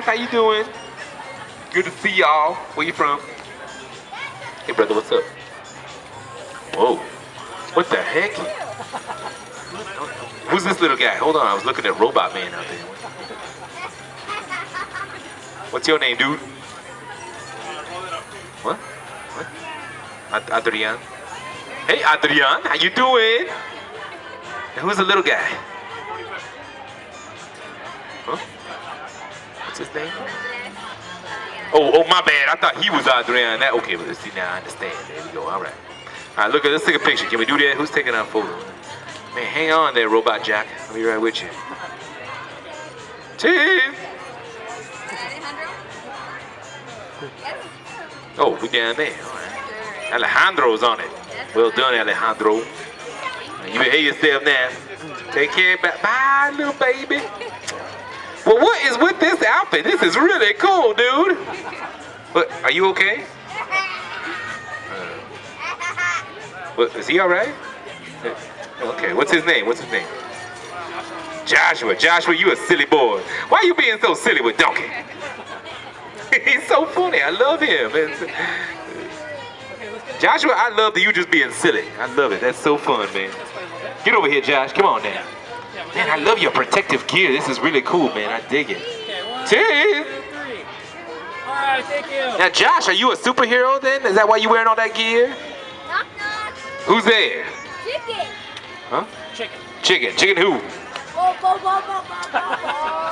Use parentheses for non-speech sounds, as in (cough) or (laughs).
guys. How you doing? Good to see y'all. Where you from? Hey, brother, what's up? Whoa. What the heck? Who's this little guy? Hold on, I was looking at Robot Man out there. What's your name, dude? What? What? Adrian? Hey, Adrian, how you doing? And who's the little guy? Huh? What's his name? Oh, oh, my bad. I thought he was Adrian. That okay, but see now I understand. There we go. All right. All right, look. Let's take a picture. Can we do that? Who's taking our photo? Man, hang on there, Robot Jack. I'll be right with you. Cheers. Oh, we down there. All right. Alejandro's on it. Well done, Alejandro. You behave yourself now. Take care. Bye little baby. Well, what is with this outfit? This is really cool, dude. But are you okay? Uh, what, is he all right? Okay, what's his name? What's his name? Joshua. Joshua, you a silly boy. Why you being so silly with Donkey? (laughs) He's so funny. I love him. It's- Joshua, I love that you just being silly. I love it. That's so fun, man. Get over here, Josh. Come on now. Man, I love your protective gear. This is really cool, man. I dig it. Cheers. All right, thank you. Now, Josh, are you a superhero then? Is that why you're wearing all that gear? Knock knock. Who's there? Chicken. Huh? Chicken. Chicken. Chicken who? (laughs)